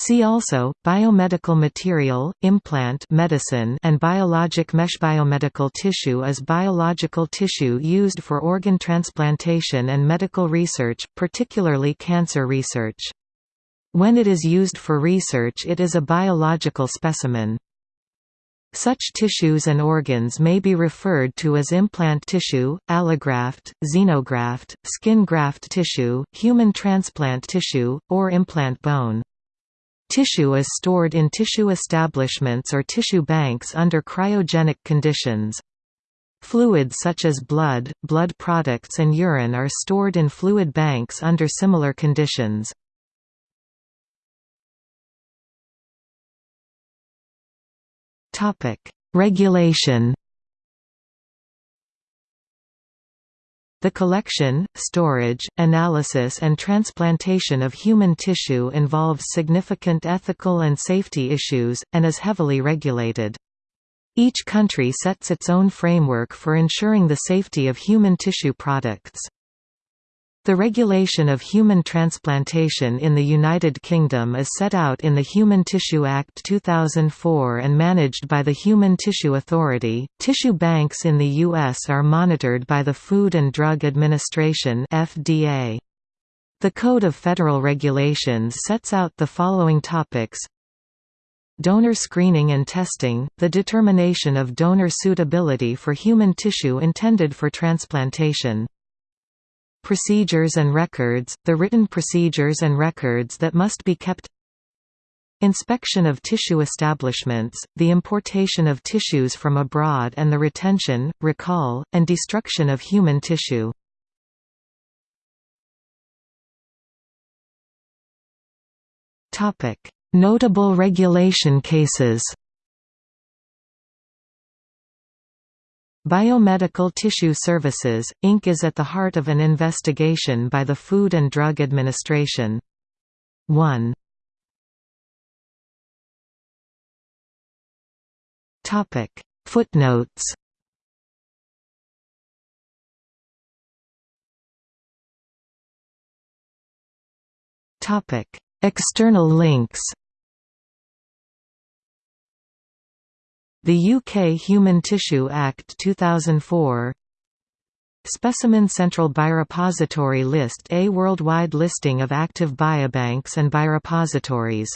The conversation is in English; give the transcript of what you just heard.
See also, biomedical material, implant medicine and biologic mesh. Biomedical tissue is biological tissue used for organ transplantation and medical research, particularly cancer research. When it is used for research it is a biological specimen. Such tissues and organs may be referred to as implant tissue, allograft, xenograft, skin graft tissue, human transplant tissue, or implant bone. Tissue is stored in tissue establishments or tissue banks under cryogenic conditions. Fluids such as blood, blood products and urine are stored in fluid banks under similar conditions. Regulation The collection, storage, analysis and transplantation of human tissue involves significant ethical and safety issues, and is heavily regulated. Each country sets its own framework for ensuring the safety of human tissue products. The regulation of human transplantation in the United Kingdom is set out in the Human Tissue Act 2004 and managed by the Human Tissue Authority. Tissue banks in the U.S. are monitored by the Food and Drug Administration (FDA). The Code of Federal Regulations sets out the following topics Donor screening and testing, the determination of donor suitability for human tissue intended for transplantation Procedures and records, the written procedures and records that must be kept Inspection of tissue establishments, the importation of tissues from abroad and the retention, recall, and destruction of human tissue. Notable regulation cases Biomedical Tissue Services, Inc. is at the heart of an investigation by the Food and Drug Administration. 1 Footnotes. External links The UK Human Tissue Act 2004 Specimen Central Biorepository List A worldwide listing of active biobanks and biorepositories